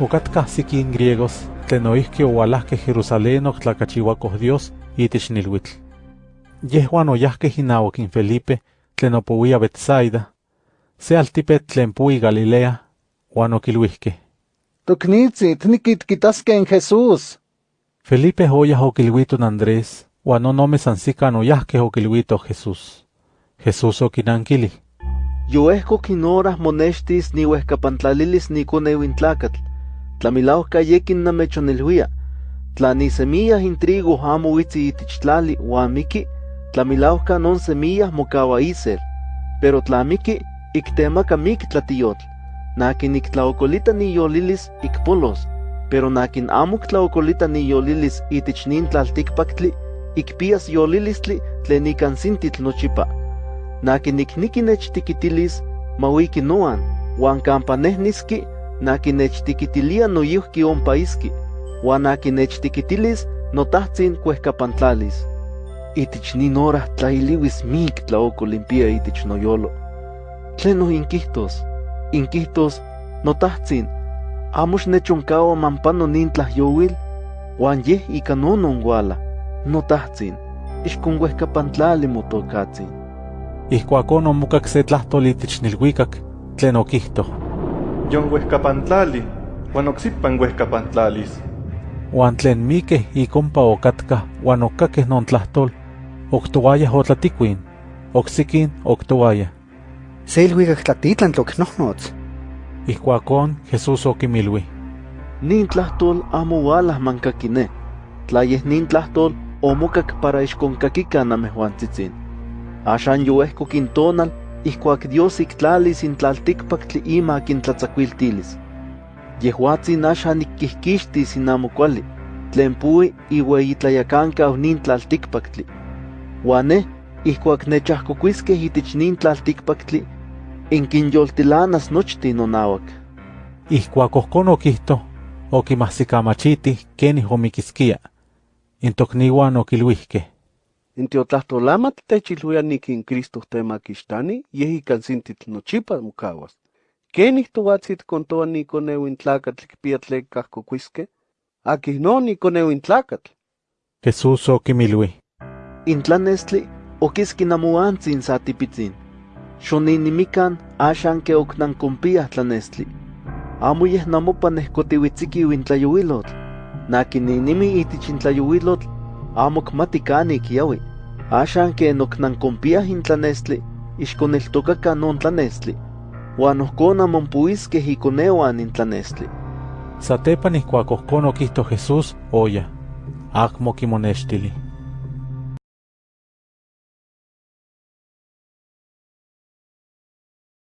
Ocatkah sikin griegos tlen noihki owalahkeh Jerusalén oktlacachiuakoh Dios itich nilhuitl. Yehuan oyahkeh inauak in Felipe tlen opowia Betsaida, se altipetl tlen pui Galilea, uan okilhuihkeh. Toknitzi, tniquitquitaskeh en Jesús. Felipe oyah okilhuiton Andrés, uan onome sansican oyahkeh okilhuitoh Jesús. Jesús okinankilih. Yoehkok in horas monextis niuehkapantlalilis nikoneu Tlamilauhka yekin namechonilhuia. Tla ni semillas in trigo amo uitzi itich tlali uan miki, tlamilauhka non semillas mocaua isel. Pero tla miki, iktemaca mik tlatiyotl. Nakin iktlaokolita ni yolilis ikpolos. Pero nakin amo iktlaokolita ni yolilis itich nin tlaltikpaktli, ikpias yolilistli tlen ikan sintitl nochipa. Nakin ikniki nechtikitilis, mawiki noan, uan kampa nechtikitilia noyuhki ompa iski, uan nakin nechtikitilis notahtsin kuehkapantlalis. Itich nin hora tlailiwis mik tlaokolimpia itich noyolo. Tleno inkihtos, inkihtos, notahtsin, amos nechonkawa mampano nin tlahyowil, uan yeh ika nonon wala, notahtsin, ixkon kuehkapantlali motokatsin. Ihkuakon omokak se tlahtoli itich nilhuikak tlen okihtoh. Yon huehkapantlali, uan oksipan huehkapantlalis. Uan tlen mikeh ikompa okatkah uan okkakeh non tlahtol, oktowayah otlatikuin, oksikin oktowayah. Se ilhuicac tlatitlan tloknohnots. Ihkuakon Jesús okimilui. Nin tlahtol amo walah mankakine. Tla yeh nin tlahtol omokak para ixkonkakikan namehuantzitzin. Axan ihkuak Dios iktlalis in tlaltikpaktli ima kintlatzakuiltilis. Yehuatzin axan ikkihkixtis in amo kuali, tlen pui iueyitlayakankaw nin tlaltikpaktli. Uan neh, ihkuak nechahkokuiskeh itich nin tlaltikpaktli, inkinyoltilanas nochtin nonauak. Ihkuak ohkon okihto, okimahsikamachitih kenih omikiskia. In tokniuan Intiotlahtolama titechiluia nikincristo temaquichtani, yehikan sintitl nochipa mokauas. Ken touatsin kontoa nikoneuin tlacatl kipia tlen kahkokuiskej, akih no nikoneuin tlacatl. Jesús okimilui. Intlanestli okiskin amuantsin satipitzin. Xoninimikan axan ke oknankompiaj tlanestli. Amo yeh namopa nehkotiuitziki uintlayoilotl. Nakininimi itich amo kmati kanik. Axan ke noknankompiah in tlanestli, ixkoneltokakan non tlanestli. Uan ohkon amonpuiskeh ikoneuan in tlanestli. Satepan ihkuak ohkon okihto Jesús, oya. Akmo kimonextili.